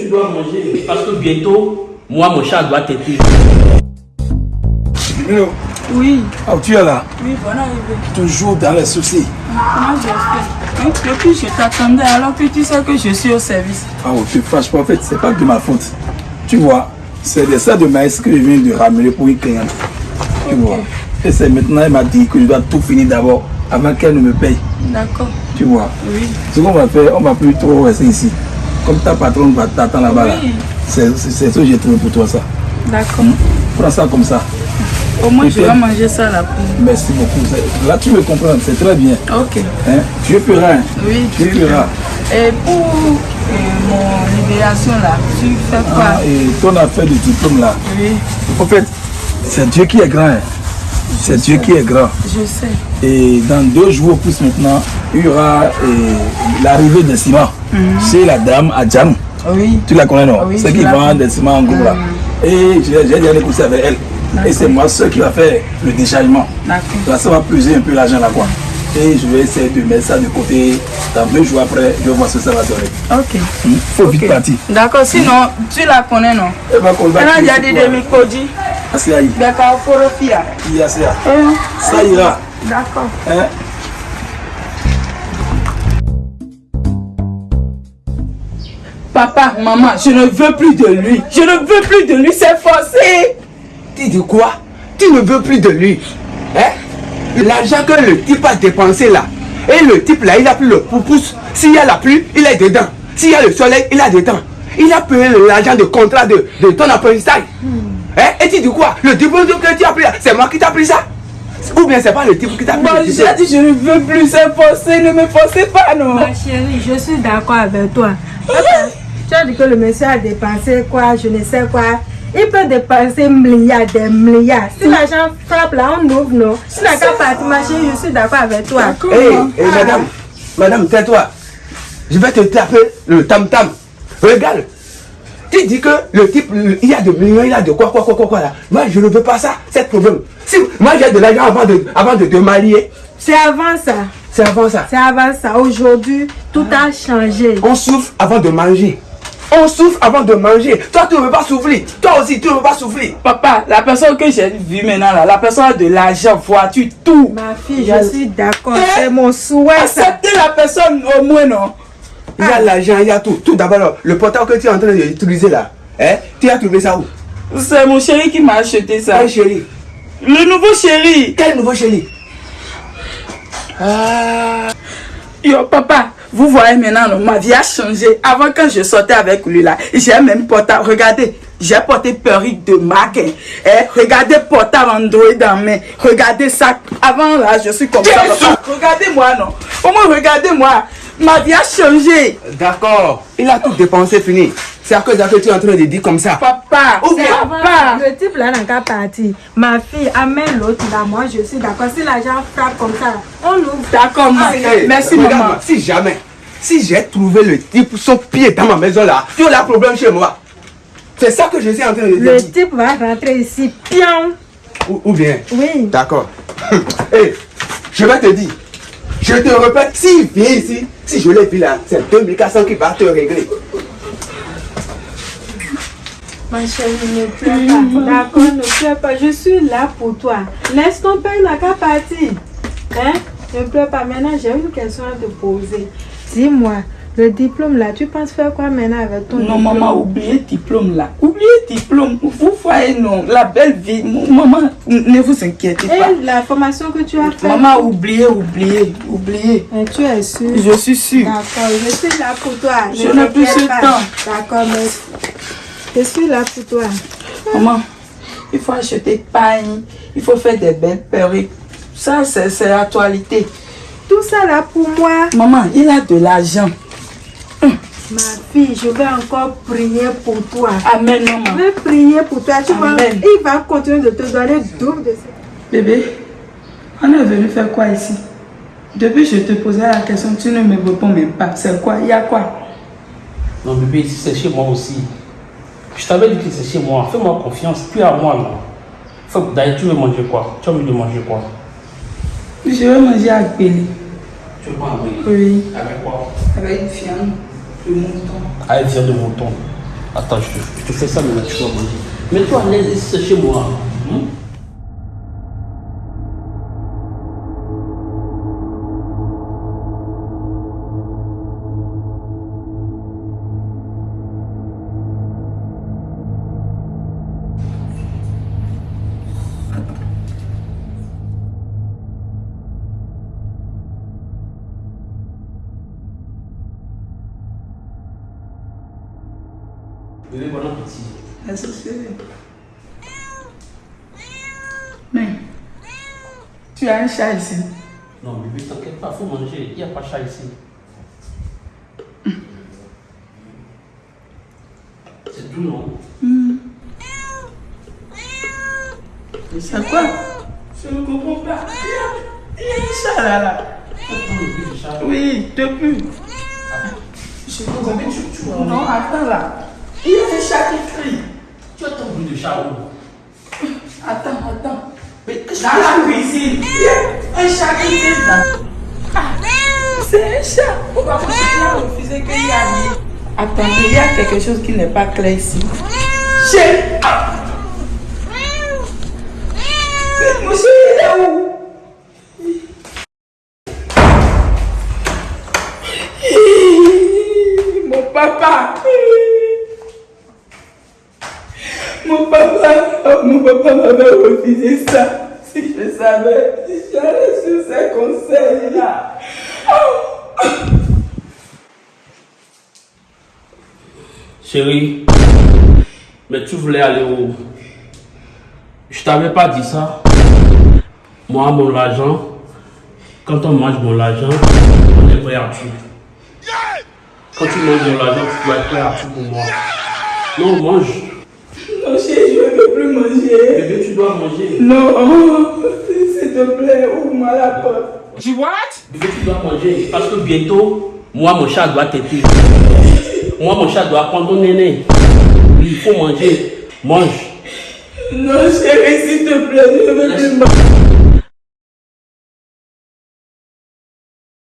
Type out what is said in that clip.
tu dois manger. Parce que bientôt, moi, mon chat doit t'aider. Oui, ah, tu es là, oui, voilà arrivé. toujours dans les soucis. Comment j'ai fait Depuis, je t'attendais alors que tu sais que je suis au service. Ah, ok, franchement, en fait, c'est pas de ma faute. Tu vois, c'est des sacs de maïs que je viens de ramener pour une cliente. Tu vois. Et c'est maintenant, elle m'a dit que je dois tout finir d'abord avant qu'elle ne me paye. D'accord, Tu vois. oui. Ce qu'on va faire, on va plus trop rester ici. Comme ta patronne va t'attendre là-bas, là. Oui. c'est ce que j'ai trouvé pour toi, ça. D'accord. Prends ça comme ça. Au moins, je vais manger ça là. Merci beaucoup. Là, tu me comprends, c'est très bien. Ok. Hein? Tu rien. Oui, Tu rien. Et pour euh, mon libération là, tu fais quoi? Ah, et ton affaire de diplôme là, Oui, en fait, c'est Dieu qui est grand. hein. C'est Dieu qui est grand. Je sais. Et dans deux jours plus maintenant, il y aura eh, l'arrivée des ciments mm chez la dame à Djam. Oui. Tu la connais, non? Ah oui, qui vend des ciments en groupe là. Ah. Et j'ai déjà négocié avec elle. Et c'est moi seul qui va faire le déchargement. Là, ça va peser un peu l'argent là quoi. Ah. Et je vais essayer de mettre ça de côté. Dans deux jours après, je vais voir ce que ça va donner. Ok. Il faut vite partir. D'accord, sinon, tu la connais, non? Elle va Elle a déjà dit 2000 D'accord, pour le. Il y a ça. Ça ira. D'accord. Eh. Papa, maman, je ne veux plus de lui. Je ne veux plus de lui, c'est forcé. Tu dis quoi? Tu ne veux plus de lui. Hein L'argent que le type a dépensé là. Et le type là, il a pris le pouce. S'il y a la pluie, il est dedans. S'il y a le soleil, il est dedans. Il a payé l'argent de contrat de, ton apprentissage. Hmm. Hein Et tu dis quoi? Le diplôme que tu as pris là, c'est moi qui t'ai pris ça? Ou bien c'est pas le type qui t'a pris Moi, j'ai dit je ne veux plus, forcé. Ne me forcez pas, non. Ma chérie, je suis d'accord avec toi. Papa, tu as dit que le monsieur a dépensé quoi, je ne sais quoi. Il peut dépenser milliards, des milliards. Si l'argent frappe là, on ouvre, non. Si la carte partie, ma chérie, je suis d'accord avec toi. Hé, hé, madame, madame, tais-toi. Je vais te taper le tam-tam. Regarde. Tu dis que le type, il y a de millions, il y a de quoi, quoi, quoi, quoi, quoi là. Moi, je ne veux pas ça, c'est le problème. Si moi j'ai de l'argent avant de, avant de te marier, C'est avant ça. c'est avant ça. C'est avant ça. Aujourd'hui, tout a changé. On souffre avant de manger. On souffre avant de manger. Toi, tu ne veux pas souffrir. Toi aussi, tu ne veux pas souffrir. Papa, la personne que j'ai vue maintenant, là, la personne a de l'argent, voiture, tout? Ma fille, je suis d'accord. C'est mon souhait, ça. Acceptez la personne au moins, non? Il y a l'argent, il y a tout. Tout d'abord, le portable que tu es en train d'utiliser là, hein, tu as trouvé ça où? C'est mon chéri qui m'a acheté ça. Quel chéri Le nouveau chéri. Quel nouveau chéri? Yo, papa, vous voyez maintenant, non, ma vie a changé. Avant, quand je sortais avec lui là, j'ai même portable. Regardez, j'ai porté perruque de marque. hein. Eh, regardez portable Android dans main. Regardez ça. Avant là, je suis comme ça. Regardez-moi, non? Au moins, regardez-moi. Ma vie a changé. D'accord. Il a tout dépensé, fini. C'est à cause que tu es en train de dire comme ça. Papa, Ou bien- papa. Le type là n'a qu'à partir. Ma fille amène l'autre là. Moi, je suis d'accord. Si l'argent frappe comme ça, on ouvre. D'accord. Hey, Merci, regarde, maman. Si jamais, si j'ai trouvé le type son pied dans ma maison là, tu as un problème chez moi. C'est ça que je suis en train de Le dire. type va rentrer ici. Pion. Ou, ou bien. Oui. D'accord. Hé, je vais te dire. Je te répète, s'il vient ici, si je l'ai vu là, c'est 2400 qui va te régler. Ma chérie, ne pleure pas. D'accord, ne pleure pas. Je suis là pour toi. Laisse ton père n'a qu'à partir. Hein? Ne pleure pas. Maintenant, j'ai une question à te poser. Dis-moi, le diplôme là, tu penses faire quoi maintenant avec ton Non, diplôme? maman, oubliez diplôme là. Oubliez diplôme. Vous voyez, non. La belle vie. Maman, ne vous inquiétez pas. Et la formation que tu as faite? Maman, oubliez, oubliez, oubliez. Tu es sûre? Je suis sûre. D'accord, je suis là pour toi. Je n'ai plus ce pas. temps. D'accord, mais je suis là pour toi. Maman, il faut acheter pain, il faut faire des belles perruques. Ça, c'est l'actualité. Tout ça là pour moi. Maman, il a de l'argent. Ma fille, je vais encore prier pour toi. Amen, Je maman. vais prier pour toi. Tu vois, Amen. il va continuer de te donner double de ça. Bébé, on est venu faire quoi ici? Depuis que je te posais la question, tu ne me réponds même pas. C'est quoi? Il y a quoi? Non, bébé, ici, c'est chez moi aussi. Je t'avais dit que c'est chez moi. Fais-moi confiance. Puis à moi, non. Faut- D'ailleurs, tu veux manger quoi? Tu as envie de manger quoi? Je vais manger avec Béli. Tu veux pas envoyer Oui. Avec quoi? Avec une viande mouton. Avec viande de mouton. Attends, je te, fais ça maintenant, tu vas manger. Mets-toi à l'aise chez moi. hein. Mais, tu as un chat ici. Non, bébé, t'inquiète pas, faut manger. Il n'y a pas de chat ici. C'est tout, non? C'est quoi? Je ne comprends pas. Il y a un chat là, là. Oui, depuis. Je ne comprends pas. Non, attends là. Il y a un chat qui crie. Tu attends le bruit de chat où Attends, attends. Mais Dans la cuisine, un chat qui. Ah, c'est un chat. Pourquoi vous avez refusé qu'il y Attendez, il y a quelque chose qui n'est pas clair ici. Chez. Mais Monsieur, il est où? Mon papa. Mon papa, oh, mon papa m'avait refusé ça. Si je savais, j'allais sur ces conseils-là. Chérie, mais tu voulais aller où? Je t'avais pas dit ça. Moi, mon argent, quand on mange mon argent, on est prêt à tout. Quand tu manges mon argent, tu dois être prêt à tout pour moi. Non, mange. Veux plus manger. Bébé, tu dois manger. Non, s'il te plaît, ouvre-moi la porte. Bébé, tu dois manger. Parce que bientôt, moi, mon chat doit t'aider. Moi, mon chat doit prendre ton néné. Oui, Il faut manger. Mange. Non, chérie, s'il te plaît, je ne veux plus manger.